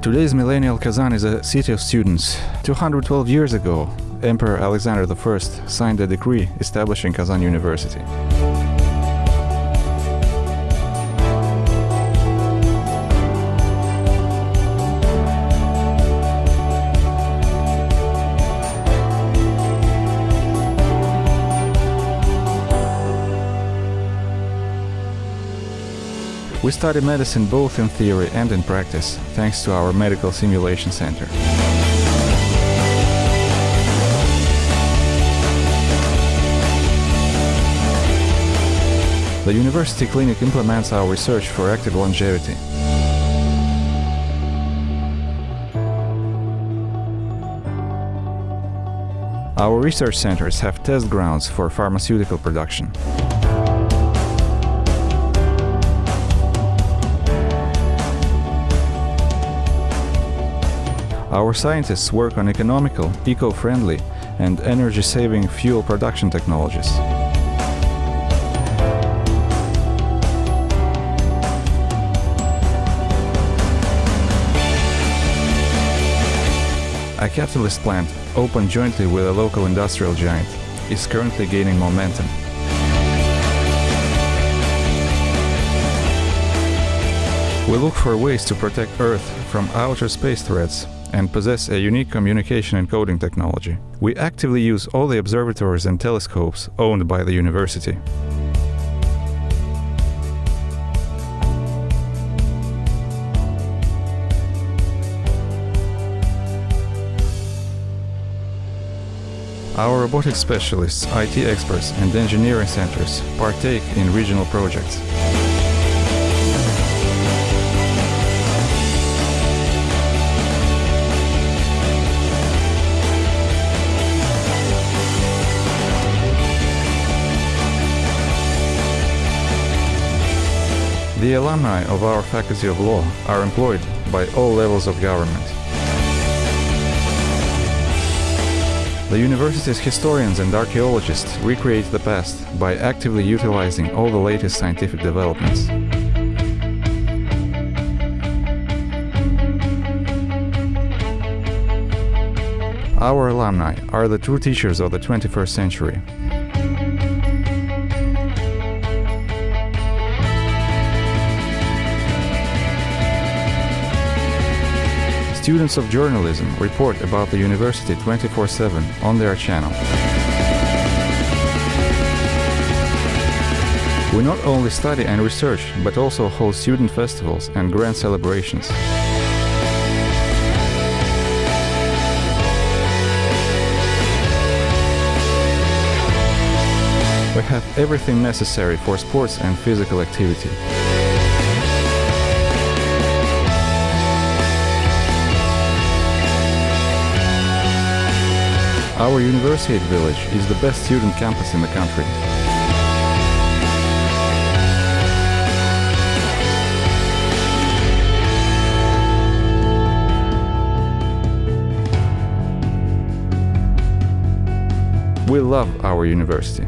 Today's millennial Kazan is a city of students. 212 years ago, Emperor Alexander I signed a decree establishing Kazan University. We study medicine both in theory and in practice, thanks to our Medical Simulation Center. The University Clinic implements our research for active longevity. Our research centers have test grounds for pharmaceutical production. Our scientists work on economical, eco-friendly and energy-saving fuel production technologies. A catalyst plant, opened jointly with a local industrial giant, is currently gaining momentum. We look for ways to protect Earth from outer space threats and possess a unique communication and coding technology. We actively use all the observatories and telescopes owned by the university. Our robotics specialists, IT experts and engineering centers partake in regional projects. The alumni of our Faculty of Law are employed by all levels of government. The university's historians and archaeologists recreate the past by actively utilizing all the latest scientific developments. Our alumni are the true teachers of the 21st century. Students of journalism report about the university 24-7 on their channel. We not only study and research, but also hold student festivals and grand celebrations. We have everything necessary for sports and physical activity. Our University Village is the best student campus in the country. We love our university.